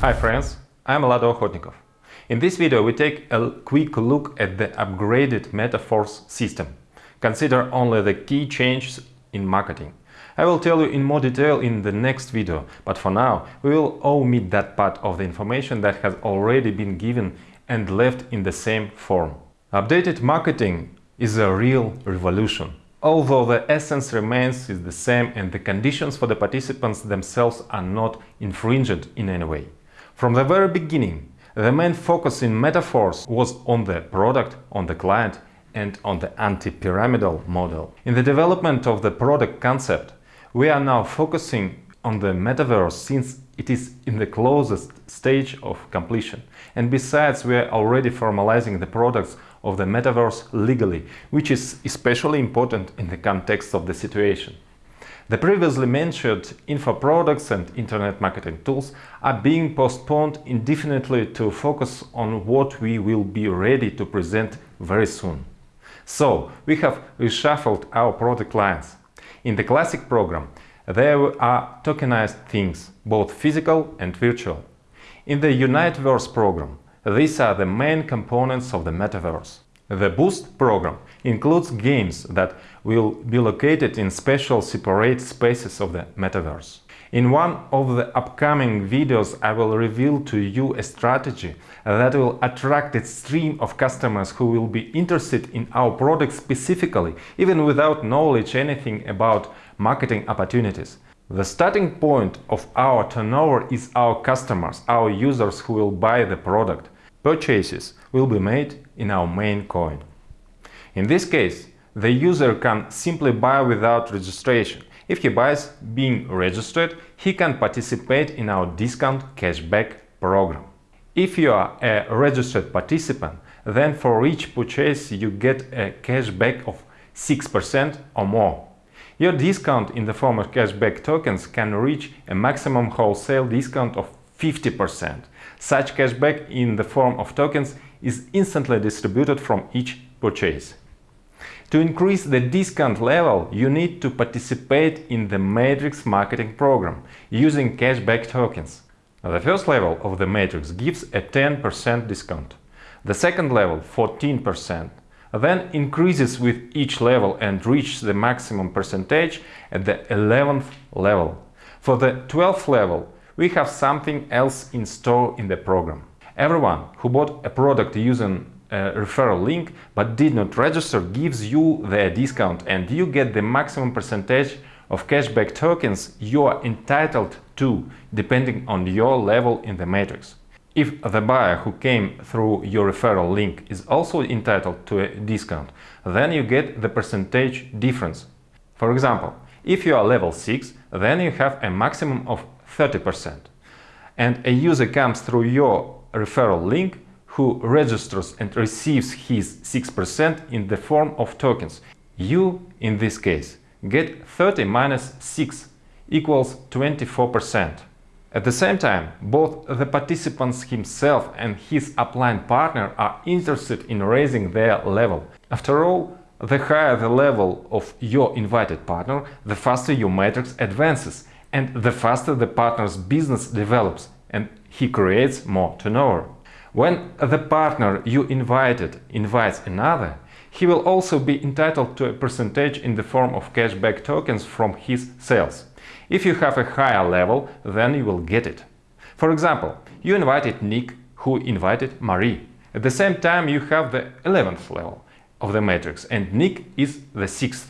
Hi friends, I'm Lado Okhotnikov. In this video we take a quick look at the upgraded Metaforce system. Consider only the key changes in marketing. I will tell you in more detail in the next video, but for now we will omit that part of the information that has already been given and left in the same form. Updated marketing is a real revolution. Although the essence remains is the same and the conditions for the participants themselves are not infringed in any way. From the very beginning, the main focus in Metaforce was on the product, on the client and on the anti-pyramidal model. In the development of the product concept, we are now focusing on the metaverse since it is in the closest stage of completion. And besides, we are already formalizing the products of the metaverse legally, which is especially important in the context of the situation. The previously mentioned info products and internet marketing tools are being postponed indefinitely to focus on what we will be ready to present very soon. So, we have reshuffled our product lines. In the classic program, there are tokenized things, both physical and virtual. In the Uniteverse program, these are the main components of the metaverse. The Boost program includes games that will be located in special separate spaces of the metaverse. In one of the upcoming videos I will reveal to you a strategy that will attract a stream of customers who will be interested in our product specifically, even without knowledge anything about marketing opportunities. The starting point of our turnover is our customers, our users who will buy the product. Purchases will be made in our main coin. In this case, the user can simply buy without registration. If he buys being registered, he can participate in our discount cashback program. If you are a registered participant, then for each purchase you get a cashback of 6% or more. Your discount in the form of cashback tokens can reach a maximum wholesale discount of 50%. Such cashback in the form of tokens is instantly distributed from each purchase. To increase the discount level, you need to participate in the Matrix marketing program using cashback tokens. The first level of the Matrix gives a 10% discount. The second level 14%, then increases with each level and reaches the maximum percentage at the 11th level. For the 12th level, we have something else in store in the program. Everyone who bought a product using a referral link but did not register gives you the discount and you get the maximum percentage of cashback tokens you are entitled to depending on your level in the matrix. If the buyer who came through your referral link is also entitled to a discount, then you get the percentage difference. For example, if you are level 6, then you have a maximum of 30%. And a user comes through your referral link who registers and receives his 6% in the form of tokens. You, in this case, get 30 minus 6 equals 24%. At the same time, both the participants himself and his upline partner are interested in raising their level. After all, the higher the level of your invited partner, the faster your matrix advances and the faster the partner's business develops and he creates more turnover. When the partner you invited invites another, he will also be entitled to a percentage in the form of cashback tokens from his sales. If you have a higher level, then you will get it. For example, you invited Nick, who invited Marie. At the same time, you have the 11th level of the matrix, and Nick is the 6th.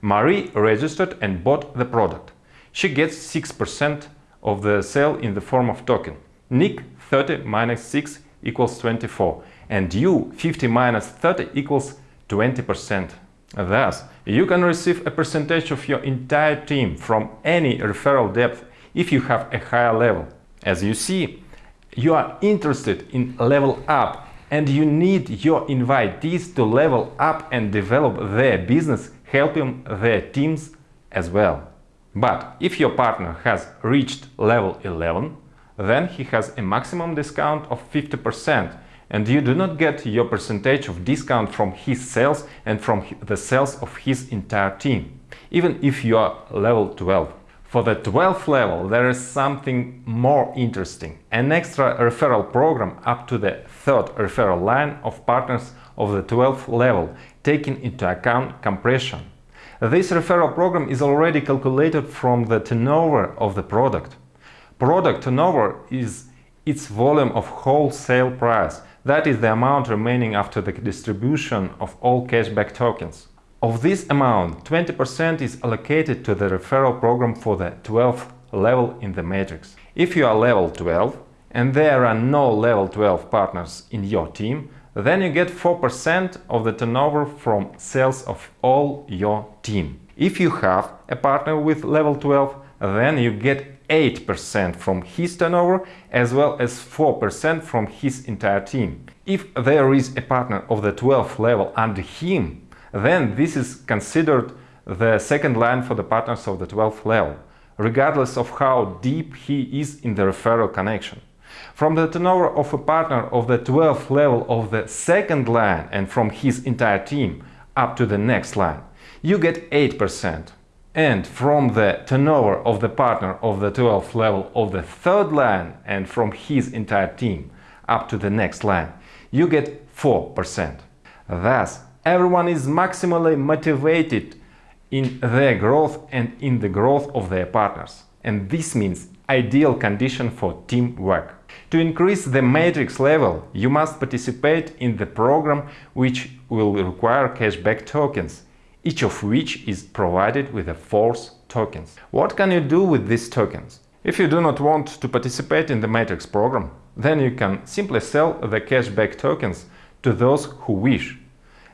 Marie registered and bought the product. She gets 6% of the sale in the form of token. Nick 30 minus 6 equals 24 and you 50 minus 30 equals 20%. Thus, you can receive a percentage of your entire team from any referral depth if you have a higher level. As you see, you are interested in level up and you need your invitees to level up and develop their business, helping their teams as well. But if your partner has reached level 11, then he has a maximum discount of 50% and you do not get your percentage of discount from his sales and from the sales of his entire team, even if you are level 12. For the 12th level, there is something more interesting, an extra referral program up to the third referral line of partners of the 12th level, taking into account compression. This referral program is already calculated from the turnover of the product. Product turnover is its volume of wholesale price, that is the amount remaining after the distribution of all cashback tokens. Of this amount, 20% is allocated to the referral program for the 12th level in the matrix. If you are level 12 and there are no level 12 partners in your team, then you get 4% of the turnover from sales of all your team. If you have a partner with level 12, then you get 8% from his turnover as well as 4% from his entire team. If there is a partner of the 12th level under him, then this is considered the second line for the partners of the 12th level, regardless of how deep he is in the referral connection. From the turnover of a partner of the 12th level of the second line and from his entire team up to the next line, you get 8%. And from the turnover of the partner of the 12th level of the third line and from his entire team up to the next line, you get 4%. Thus, everyone is maximally motivated in their growth and in the growth of their partners. And this means ideal condition for teamwork. To increase the matrix level, you must participate in the program which will require cashback tokens, each of which is provided with a force tokens. What can you do with these tokens? If you do not want to participate in the matrix program, then you can simply sell the cashback tokens to those who wish.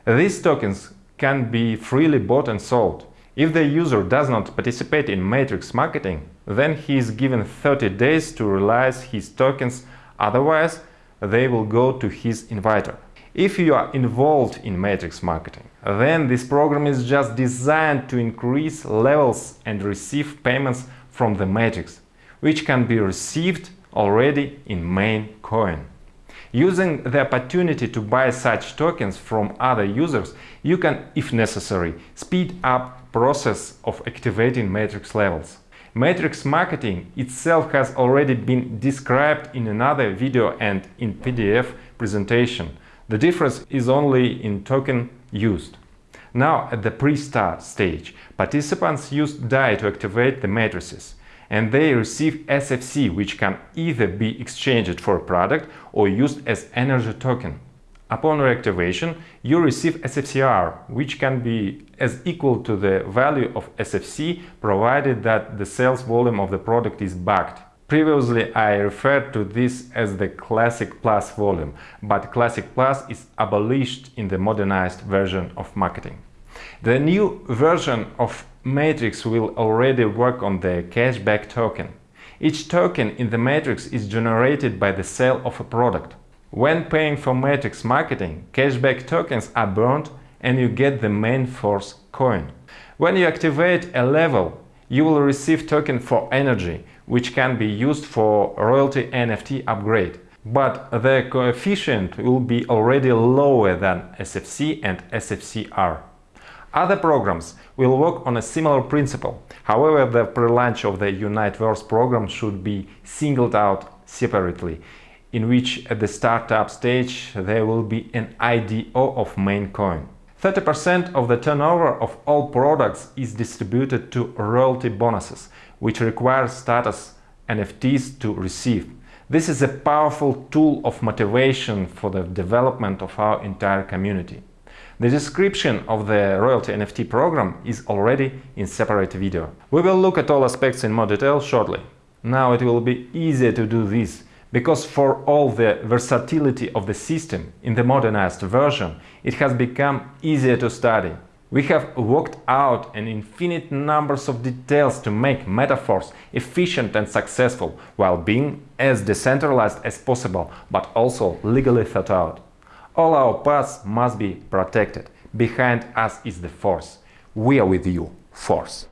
These tokens can be freely bought and sold. If the user does not participate in matrix marketing, then he is given 30 days to realize his tokens, otherwise they will go to his inviter. If you are involved in matrix marketing, then this program is just designed to increase levels and receive payments from the matrix, which can be received already in main coin. Using the opportunity to buy such tokens from other users, you can, if necessary, speed up process of activating matrix levels. Matrix marketing itself has already been described in another video and in PDF presentation. The difference is only in token used. Now, at the pre-start stage, participants use DAI to activate the matrices and they receive SFC, which can either be exchanged for a product or used as energy token. Upon reactivation, you receive SFCR, which can be as equal to the value of SFC, provided that the sales volume of the product is backed. Previously, I referred to this as the Classic Plus volume, but Classic Plus is abolished in the modernized version of marketing. The new version of Matrix will already work on the cashback token. Each token in the matrix is generated by the sale of a product. When paying for matrix marketing, cashback tokens are burned and you get the main force coin. When you activate a level, you will receive token for energy, which can be used for royalty NFT upgrade. But the coefficient will be already lower than SFC and SFCR. Other programs will work on a similar principle. However, the pre-launch of the Uniteverse program should be singled out separately, in which at the startup stage there will be an IDO of main coin. 30% of the turnover of all products is distributed to royalty bonuses, which require status NFTs to receive. This is a powerful tool of motivation for the development of our entire community. The description of the royalty NFT program is already in separate video. We will look at all aspects in more detail shortly. Now it will be easier to do this, because for all the versatility of the system in the modernized version, it has become easier to study. We have worked out an infinite numbers of details to make Metaforce efficient and successful, while being as decentralized as possible, but also legally thought out. All our paths must be protected. Behind us is the Force. We are with you, Force.